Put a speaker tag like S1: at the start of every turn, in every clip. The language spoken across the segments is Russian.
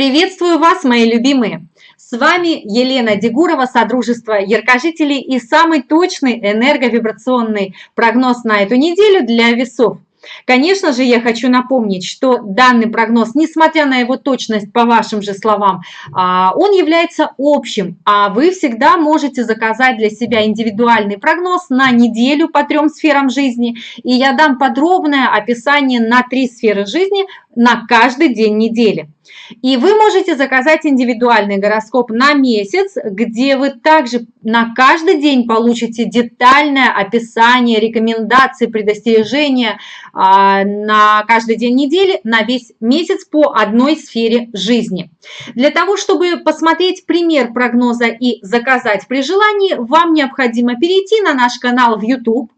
S1: Приветствую вас, мои любимые! С вами Елена Дегурова, Содружество Яркожителей и самый точный энерговибрационный прогноз на эту неделю для весов. Конечно же, я хочу напомнить, что данный прогноз, несмотря на его точность, по вашим же словам, а, он является общим, а вы всегда можете заказать для себя индивидуальный прогноз на неделю по трем сферам жизни, и я дам подробное описание на три сферы жизни на каждый день недели. И вы можете заказать индивидуальный гороскоп на месяц, где вы также на каждый день получите детальное описание, рекомендации, предостережения а, на каждый день недели, на весь месяц по одной сфере жизни. Для того, чтобы посмотреть пример прогноза и заказать при желании, вам необходимо перейти на наш канал в YouTube,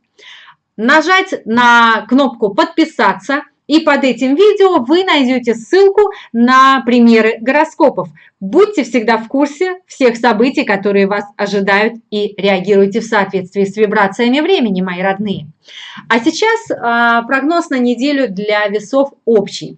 S1: нажать на кнопку «Подписаться», и под этим видео вы найдете ссылку на примеры гороскопов. Будьте всегда в курсе всех событий, которые вас ожидают, и реагируйте в соответствии с вибрациями времени, мои родные. А сейчас э, прогноз на неделю для весов общий.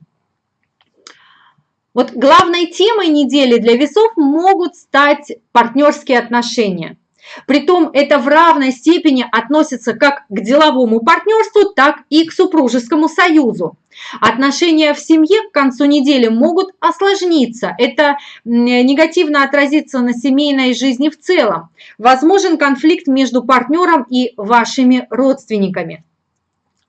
S1: Вот главной темой недели для весов могут стать партнерские отношения – Притом это в равной степени относится как к деловому партнерству, так и к супружескому союзу. Отношения в семье к концу недели могут осложниться. Это негативно отразится на семейной жизни в целом. Возможен конфликт между партнером и вашими родственниками.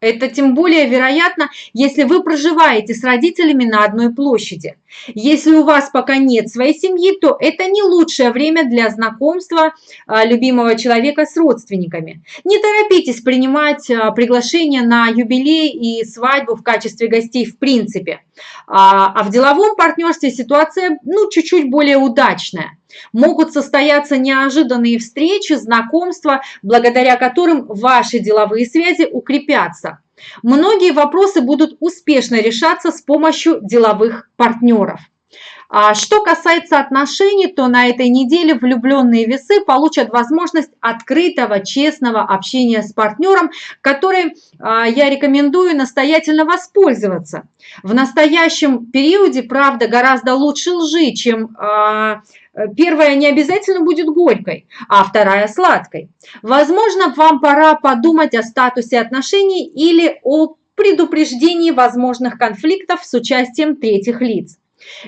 S1: Это тем более вероятно, если вы проживаете с родителями на одной площади. Если у вас пока нет своей семьи, то это не лучшее время для знакомства а, любимого человека с родственниками. Не торопитесь принимать а, приглашение на юбилей и свадьбу в качестве гостей в принципе. А, а в деловом партнерстве ситуация ну, чуть-чуть более удачная. Могут состояться неожиданные встречи, знакомства, благодаря которым ваши деловые связи укрепятся. Многие вопросы будут успешно решаться с помощью деловых партнеров. А что касается отношений, то на этой неделе влюбленные весы получат возможность открытого, честного общения с партнером, который а, я рекомендую настоятельно воспользоваться. В настоящем периоде, правда, гораздо лучше лжи, чем а, первая не обязательно будет горькой, а вторая сладкой. Возможно, вам пора подумать о статусе отношений или о предупреждении возможных конфликтов с участием третьих лиц.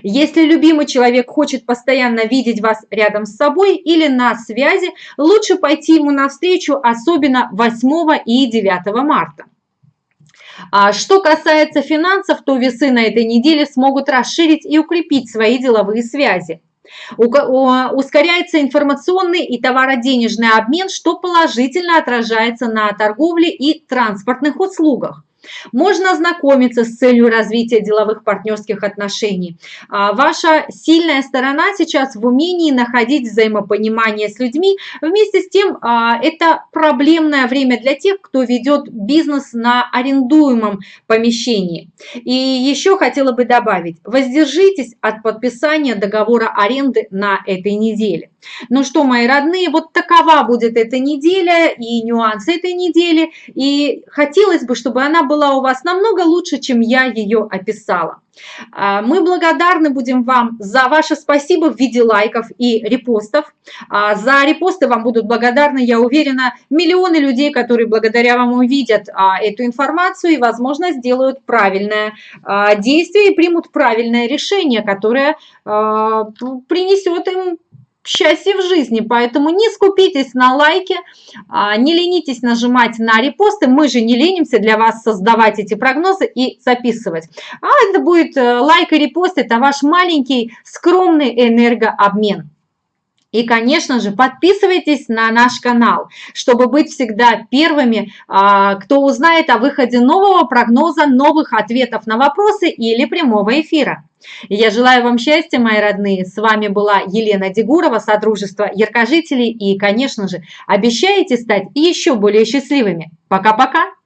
S1: Если любимый человек хочет постоянно видеть вас рядом с собой или на связи, лучше пойти ему навстречу, особенно 8 и 9 марта. А что касается финансов, то весы на этой неделе смогут расширить и укрепить свои деловые связи. Ускоряется информационный и товароденежный обмен, что положительно отражается на торговле и транспортных услугах. Можно ознакомиться с целью развития деловых партнерских отношений. А, ваша сильная сторона сейчас в умении находить взаимопонимание с людьми. Вместе с тем, а, это проблемное время для тех, кто ведет бизнес на арендуемом помещении. И еще хотела бы добавить, воздержитесь от подписания договора аренды на этой неделе. Ну что, мои родные, вот такова будет эта неделя и нюансы этой недели. И хотелось бы, чтобы она была у вас намного лучше, чем я ее описала. А, мы благодарны будем вам за ваше спасибо в виде лайков и репостов. А, за репосты вам будут благодарны, я уверена, миллионы людей, которые благодаря вам увидят а, эту информацию и, возможно, сделают правильное действие и примут правильное решение, которое принесет им счастье в жизни. Поэтому не скупитесь на лайки, а, не ленитесь нажимать на репосты. Мы же не ленимся для вас создавать эти прогнозы и записывать. А это будет э, лайк и репост, это ваш маленький скромный энергообмен. И, конечно же, подписывайтесь на наш канал, чтобы быть всегда первыми, а, кто узнает о выходе нового прогноза, новых ответов на вопросы или прямого эфира. Я желаю вам счастья, мои родные. С вами была Елена Дегурова, Содружество Яркожителей. И, конечно же, обещаете стать еще более счастливыми. Пока-пока!